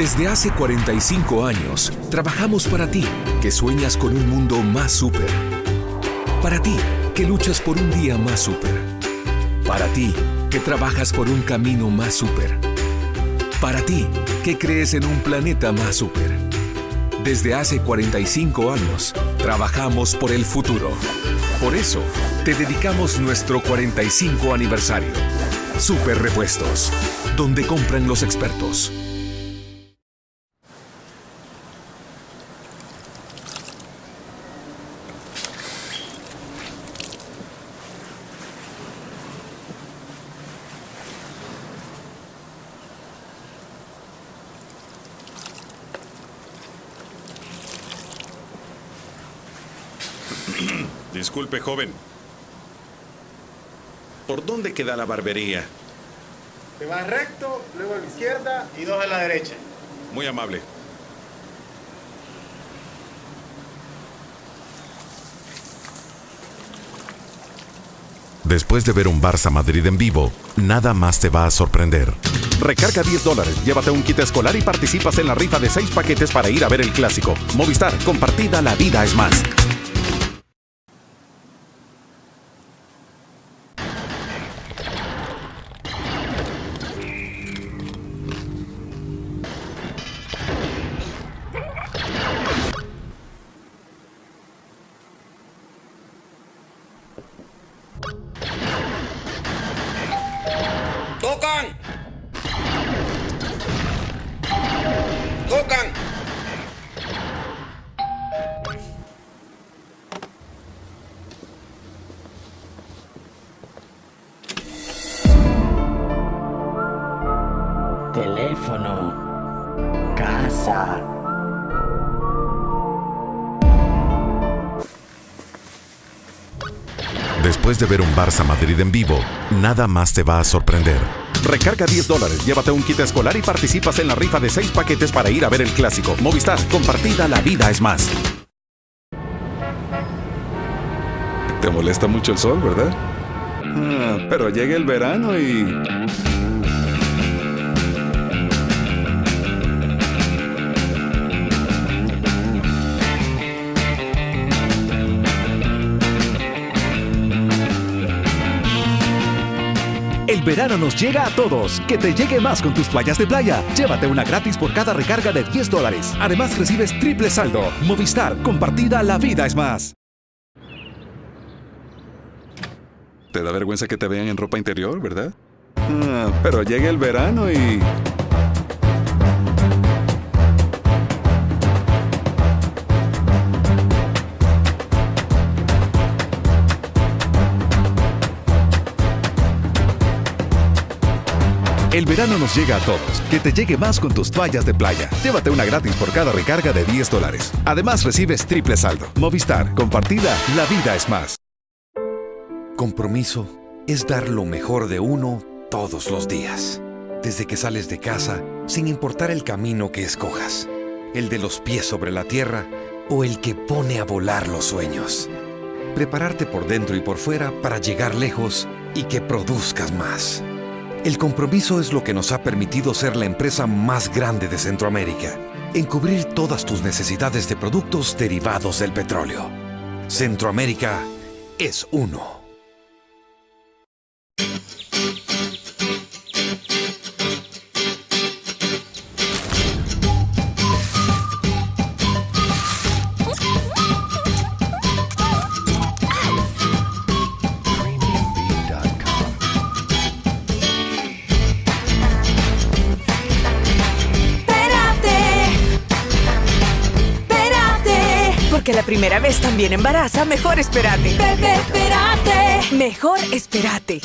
Desde hace 45 años, trabajamos para ti, que sueñas con un mundo más súper. Para ti, que luchas por un día más súper. Para ti, que trabajas por un camino más súper. Para ti, que crees en un planeta más súper. Desde hace 45 años, trabajamos por el futuro. Por eso, te dedicamos nuestro 45 aniversario. Super Repuestos, donde compran los expertos. Disculpe, joven. ¿Por dónde queda la barbería? Te vas recto, luego a la izquierda y dos a la derecha. Muy amable. Después de ver un Barça Madrid en vivo, nada más te va a sorprender. Recarga 10 dólares, llévate un kit escolar y participas en la rifa de 6 paquetes para ir a ver el clásico. Movistar, compartida, la vida es más. ¡Tocan! Teléfono. Casa. Después de ver un Barça Madrid en vivo, nada más te va a sorprender. Recarga 10 dólares, llévate un kit escolar y participas en la rifa de 6 paquetes para ir a ver el clásico. Movistar, compartida, la vida es más. Te molesta mucho el sol, ¿verdad? Ah, pero llega el verano y... El verano nos llega a todos. Que te llegue más con tus playas de playa. Llévate una gratis por cada recarga de 10 dólares. Además recibes triple saldo. Movistar, compartida, la vida es más. Te da vergüenza que te vean en ropa interior, ¿verdad? Ah, pero llega el verano y... El verano nos llega a todos. Que te llegue más con tus toallas de playa. Llévate una gratis por cada recarga de 10 dólares. Además recibes triple saldo. Movistar, compartida, la vida es más. Compromiso es dar lo mejor de uno todos los días. Desde que sales de casa, sin importar el camino que escojas. El de los pies sobre la tierra o el que pone a volar los sueños. Prepararte por dentro y por fuera para llegar lejos y que produzcas más. El compromiso es lo que nos ha permitido ser la empresa más grande de Centroamérica en cubrir todas tus necesidades de productos derivados del petróleo. Centroamérica es uno. Porque la primera vez también embaraza, mejor espérate. Bebé, espérate. Mejor espérate.